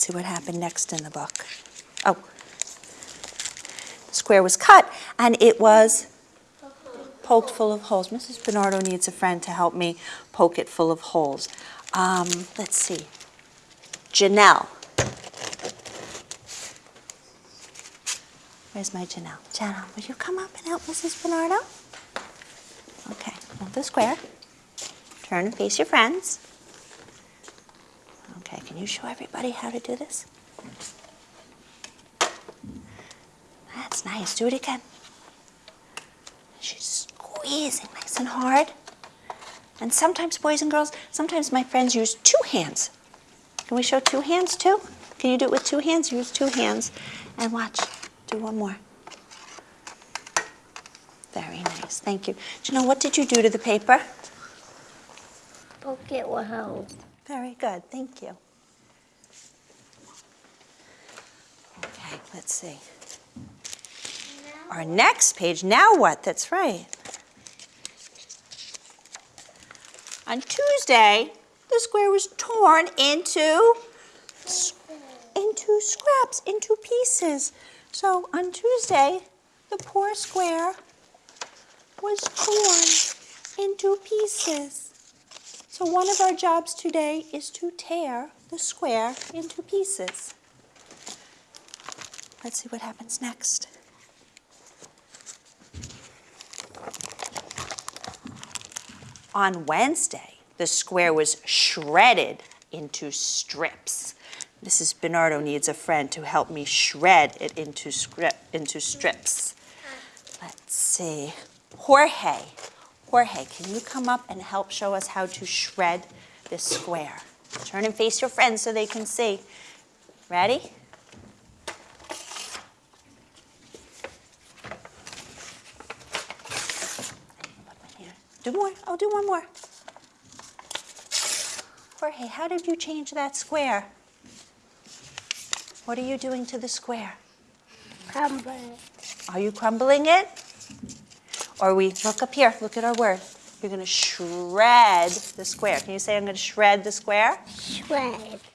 see what happened next in the book. Oh, the square was cut and it was poked full of holes. Mrs. Bernardo needs a friend to help me poke it full of holes. Um, let's see. Janelle. Where's my Janelle? Janelle, will you come up and help Mrs. Bernardo? Okay, hold the square. Turn and face your friends. Okay, can you show everybody how to do this? That's nice. Do it again. She's squeezing nice and hard. And sometimes, boys and girls, sometimes my friends use two hands. Can we show two hands too? Can you do it with two hands? Use two hands. And watch. Do one more. Very nice. Thank you. Janelle, what did you do to the paper? Poke it with holes. Very good. Thank you. Okay, let's see. Our next page, now what? That's right. On Tuesday, the square was torn into into scraps, into pieces. So on Tuesday, the poor square was torn into pieces. So one of our jobs today is to tear the square into pieces. Let's see what happens next. On Wednesday, the square was shredded into strips. Mrs. Bernardo needs a friend to help me shred it into, into strips. Let's see. Jorge. Jorge, can you come up and help show us how to shred this square? Turn and face your friends so they can see. Ready? Do more. I'll do one more. Jorge, how did you change that square? What are you doing to the square? Crumbling. Are you crumbling it? Or we look up here, look at our word. You're going to shred the square. Can you say I'm going to shred the square? Shred.